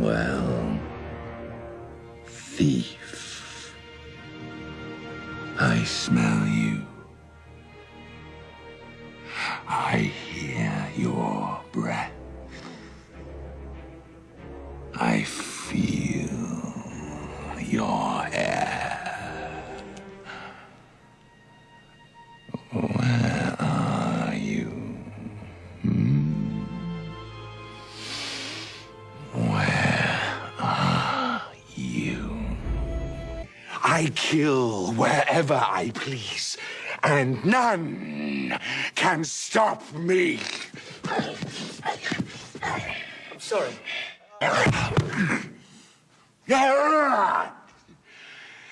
Well, thief, I smell you. I hear your breath. I kill wherever I please, and none can stop me. I'm sorry.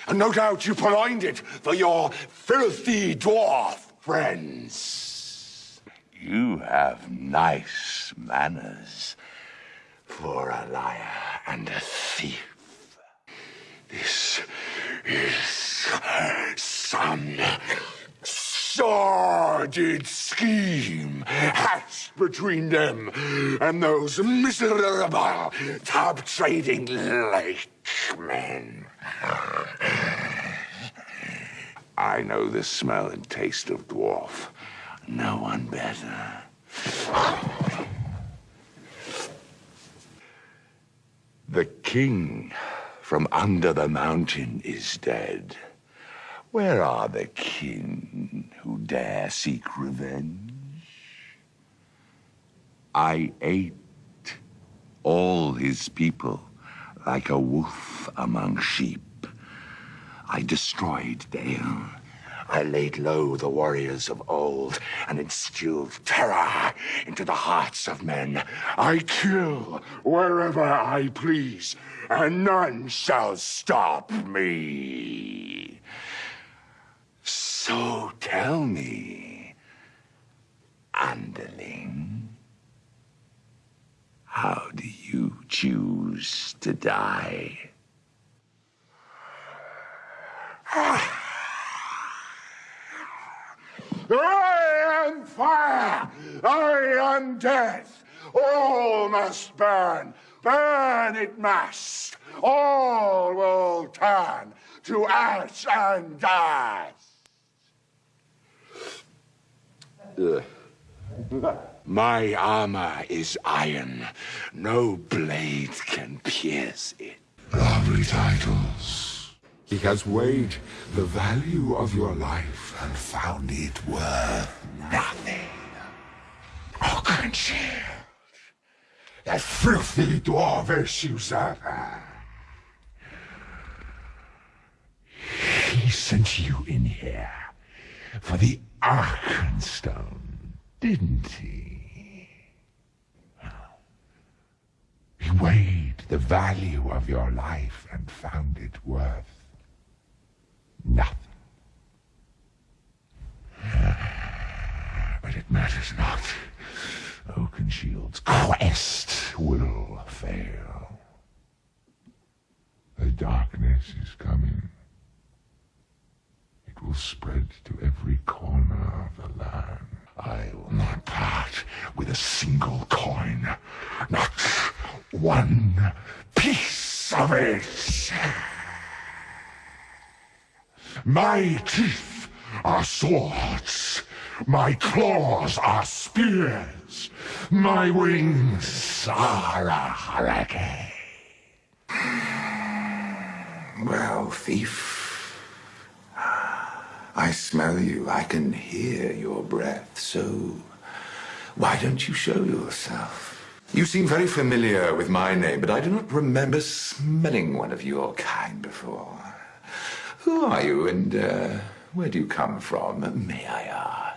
And no doubt you purloined it for your filthy dwarf friends. You have nice manners for a liar and a thief. This is some sordid scheme hatched between them and those miserable top trading lake men. I know the smell and taste of dwarf. No one better. The king from under the mountain is dead. Where are the kin who dare seek revenge? I ate all his people like a wolf among sheep. I destroyed Dale. I laid low the warriors of old and instilled terror into the hearts of men. I kill wherever I please, and none shall stop me. So tell me, underling, how do you choose to die? I am fire! I am death! All must burn! Burn it must! All will turn to ash and dust! Ugh. My armor is iron. No blade can pierce it. Lovely titles. He has weighed the value of your life and found it worth Nothing. Oh, Oakenshield. That filthy dwarvish usurper. He sent you in here for the Arkenstone, didn't he? He weighed the value of your life and found it worth nothing. But it matters not. Oakenshield's quest will fail. The darkness is coming. It will spread to every corner of the land. I will not part with a single coin. Not one piece of it. My teeth are swords. My claws are spears. My wings are a hurricane. Well, thief. I smell you. I can hear your breath. So, why don't you show yourself? You seem very familiar with my name, but I do not remember smelling one of your kind before. Who are you, and uh, where do you come from, may I ask?